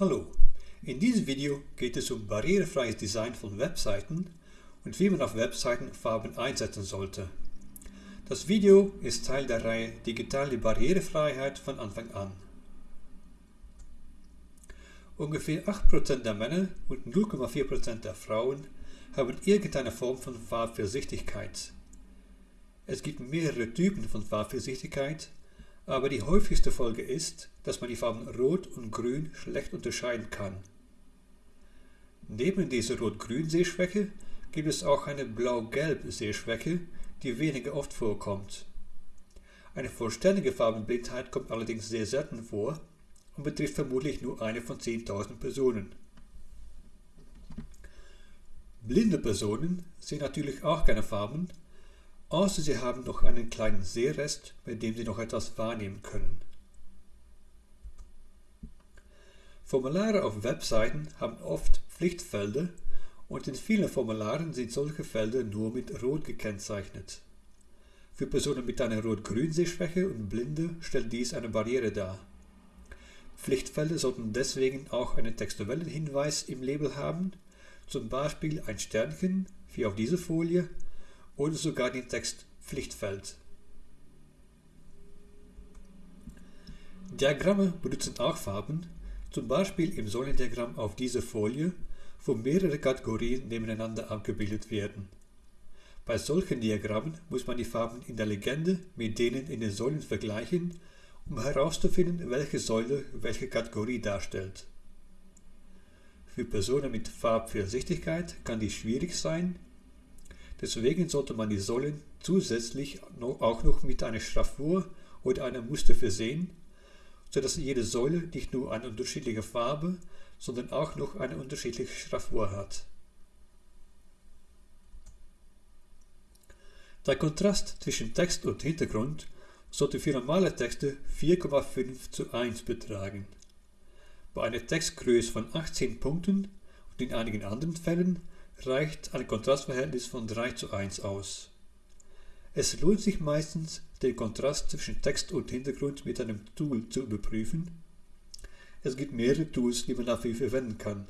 Hallo, in diesem Video geht es um barrierefreies Design von Webseiten und wie man auf Webseiten Farben einsetzen sollte. Das Video ist Teil der Reihe Digitale Barrierefreiheit von Anfang an. Ungefähr 8% der Männer und 0,4% der Frauen haben irgendeine Form von Farbversichtigkeit. Es gibt mehrere Typen von Farbversichtigkeit aber die häufigste Folge ist, dass man die Farben Rot und Grün schlecht unterscheiden kann. Neben dieser Rot-Grün-Sehschwäche gibt es auch eine Blau-Gelb-Sehschwäche, die weniger oft vorkommt. Eine vollständige Farbenblindheit kommt allerdings sehr selten vor und betrifft vermutlich nur eine von 10.000 Personen. Blinde Personen sehen natürlich auch keine Farben, außer sie haben noch einen kleinen Sehrest, bei dem sie noch etwas wahrnehmen können. Formulare auf Webseiten haben oft Pflichtfelder und in vielen Formularen sind solche Felder nur mit Rot gekennzeichnet. Für Personen mit einer Rot-Grün-Sehschwäche und Blinde stellt dies eine Barriere dar. Pflichtfelder sollten deswegen auch einen textuellen Hinweis im Label haben, zum Beispiel ein Sternchen, wie auf dieser Folie, oder sogar den Text Pflichtfeld. Diagramme benutzen auch Farben, zum Beispiel im Säulendiagramm auf dieser Folie, wo mehrere Kategorien nebeneinander abgebildet werden. Bei solchen Diagrammen muss man die Farben in der Legende mit denen in den Säulen vergleichen, um herauszufinden, welche Säule welche Kategorie darstellt. Für Personen mit Farbversichtigkeit kann dies schwierig sein, Deswegen sollte man die Säulen zusätzlich auch noch mit einer Schraffur oder einem Muster versehen, sodass jede Säule nicht nur eine unterschiedliche Farbe, sondern auch noch eine unterschiedliche Schraffur hat. Der Kontrast zwischen Text und Hintergrund sollte für normale Texte 4,5 zu 1 betragen. Bei einer Textgröße von 18 Punkten und in einigen anderen Fällen reicht ein Kontrastverhältnis von 3 zu 1 aus. Es lohnt sich meistens, den Kontrast zwischen Text und Hintergrund mit einem Tool zu überprüfen. Es gibt mehrere Tools, die man dafür verwenden kann.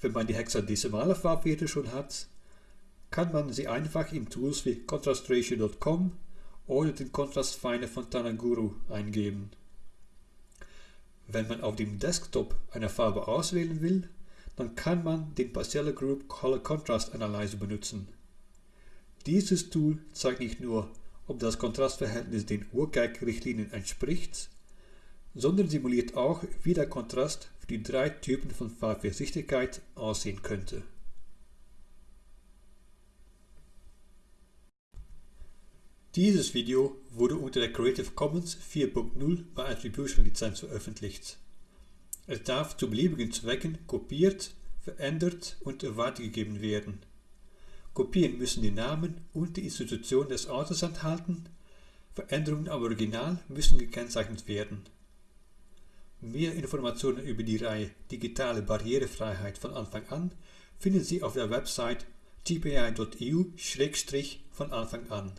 Wenn man die hexadezimale Farbwerte schon hat, kann man sie einfach in Tools wie contrastratio.com oder den Kontrastfinder von Tanaguru eingeben. Wenn man auf dem Desktop eine Farbe auswählen will, dann kann man den Parcella Group Color Contrast Analyzer benutzen. Dieses Tool zeigt nicht nur, ob das Kontrastverhältnis den URGAG-Richtlinien entspricht, sondern simuliert auch, wie der Kontrast für die drei Typen von Farbversichtigkeit aussehen könnte. Dieses Video wurde unter der Creative Commons 4.0 bei Attribution Lizenz veröffentlicht. Es darf zu beliebigen Zwecken kopiert, verändert und weitergegeben werden. Kopien müssen den Namen und die Institution des Autors enthalten, Veränderungen am Original müssen gekennzeichnet werden. Mehr Informationen über die Reihe Digitale Barrierefreiheit von Anfang an finden Sie auf der Website tpi.eu-von Anfang an.